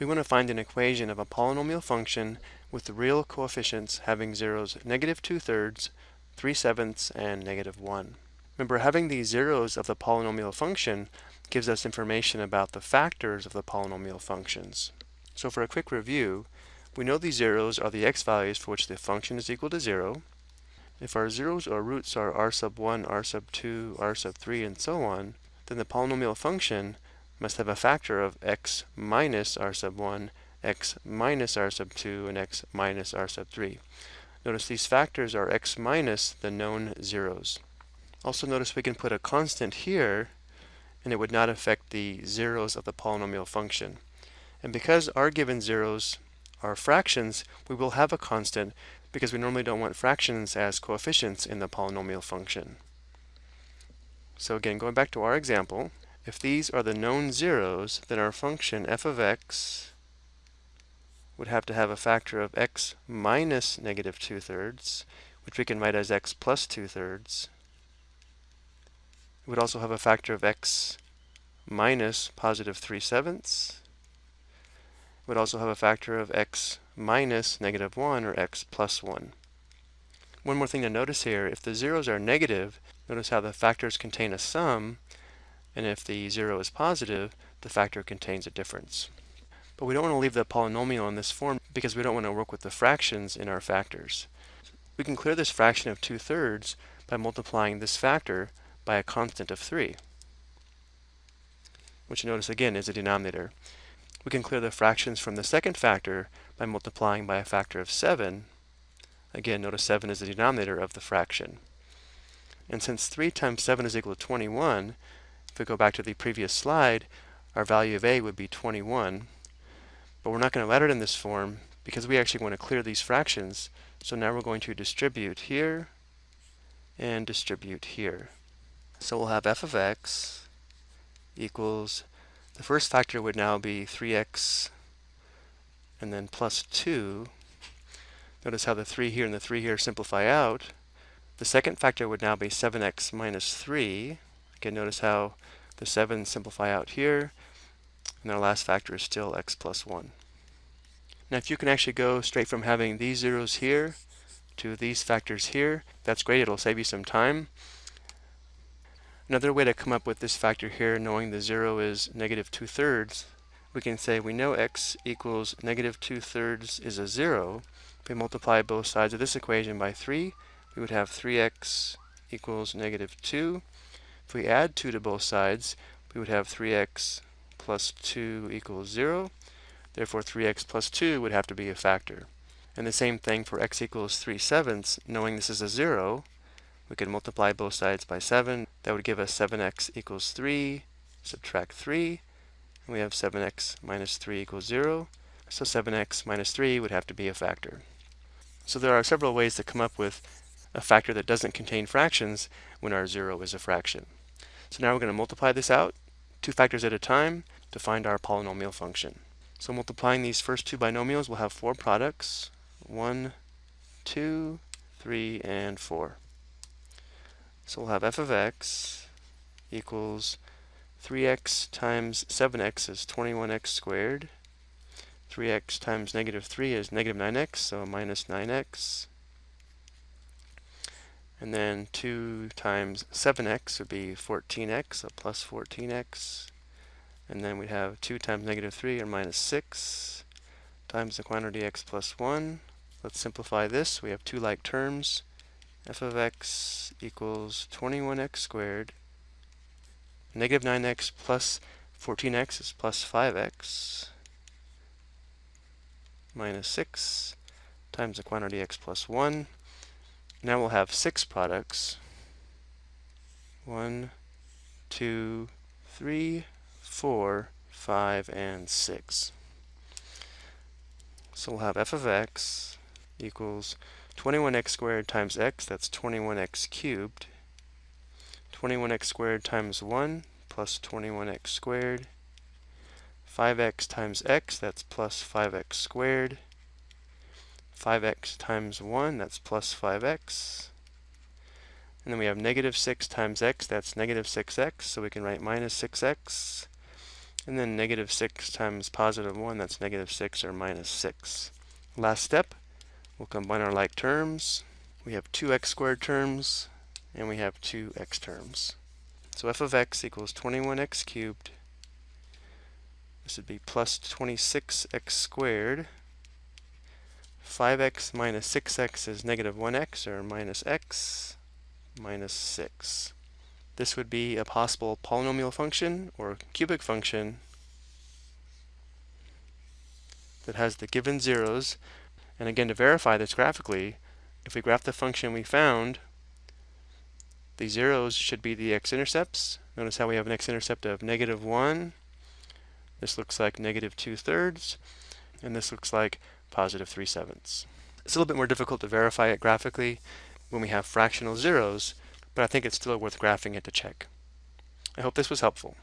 We want to find an equation of a polynomial function with the real coefficients having zeros negative 2 thirds, 3 sevenths, and negative 1. Remember, having these zeros of the polynomial function gives us information about the factors of the polynomial functions. So for a quick review, we know these zeros are the x values for which the function is equal to 0. If our zeros or roots are r sub 1, r sub 2, r sub 3, and so on, then the polynomial function must have a factor of x minus r sub 1, x minus r sub 2, and x minus r sub 3. Notice these factors are x minus the known zeros. Also notice we can put a constant here and it would not affect the zeros of the polynomial function. And because our given zeros are fractions, we will have a constant because we normally don't want fractions as coefficients in the polynomial function. So again, going back to our example, if these are the known zeros, then our function f of x would have to have a factor of x minus negative 2 thirds, which we can write as x plus 2 thirds. It would also have a factor of x minus positive 3 sevenths. It would also have a factor of x minus negative 1 or x plus 1. One more thing to notice here, if the zeros are negative, notice how the factors contain a sum, and if the 0 is positive, the factor contains a difference. But we don't want to leave the polynomial in this form because we don't want to work with the fractions in our factors. We can clear this fraction of 2 thirds by multiplying this factor by a constant of 3, which notice again is a denominator. We can clear the fractions from the second factor by multiplying by a factor of 7. Again, notice 7 is the denominator of the fraction. And since 3 times 7 is equal to 21, if we go back to the previous slide, our value of a would be 21. But we're not going to let it in this form because we actually want to clear these fractions. So now we're going to distribute here and distribute here. So we'll have f of x equals, the first factor would now be 3x and then plus 2. Notice how the 3 here and the 3 here simplify out. The second factor would now be 7x minus 3. Again, notice how the 7 simplify out here, and our last factor is still x plus 1. Now if you can actually go straight from having these zeros here to these factors here, that's great, it'll save you some time. Another way to come up with this factor here, knowing the 0 is negative 2 thirds, we can say we know x equals negative 2 thirds is a 0. If we multiply both sides of this equation by 3, we would have 3x equals negative 2. If we add 2 to both sides, we would have 3x plus 2 equals 0. Therefore, 3x plus 2 would have to be a factor. And the same thing for x equals 3 sevenths. Knowing this is a 0, we could multiply both sides by 7. That would give us 7x equals 3, subtract 3, and we have 7x minus 3 equals 0. So 7x minus 3 would have to be a factor. So there are several ways to come up with a factor that doesn't contain fractions when our 0 is a fraction. So now we're going to multiply this out, two factors at a time, to find our polynomial function. So multiplying these first two binomials, we'll have four products. One, two, three, and four. So we'll have f of x equals 3x times 7x is 21x squared. 3x times negative 3 is negative 9x, so minus 9x. And then 2 times 7x would be 14x, so plus 14x. And then we'd have 2 times negative 3, or minus 6, times the quantity x plus 1. Let's simplify this. We have two like terms. f of x equals 21x squared. Negative 9x plus 14x is plus 5x minus 6 times the quantity x plus 1. Now we'll have six products. One, two, three, four, five, and six. So we'll have f of x equals 21x squared times x, that's 21x cubed. 21x squared times 1 plus 21x squared. 5x times x, that's plus 5x squared. 5x times 1, that's plus 5x. And then we have negative 6 times x, that's negative 6x, so we can write minus 6x. And then negative 6 times positive 1, that's negative 6 or minus 6. Last step, we'll combine our like terms. We have two x squared terms, and we have two x terms. So f of x equals 21x cubed. This would be plus 26x squared. 5x minus 6x is negative 1x, or minus x minus 6. This would be a possible polynomial function or cubic function that has the given zeros. And again, to verify this graphically, if we graph the function we found, the zeros should be the x-intercepts. Notice how we have an x-intercept of negative 1. This looks like negative 2 thirds. And this looks like positive 3 sevenths. It's a little bit more difficult to verify it graphically when we have fractional zeros, but I think it's still worth graphing it to check. I hope this was helpful.